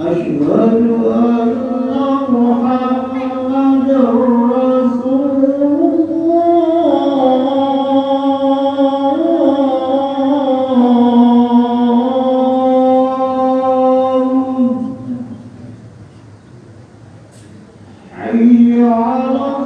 أشهد أن يعرف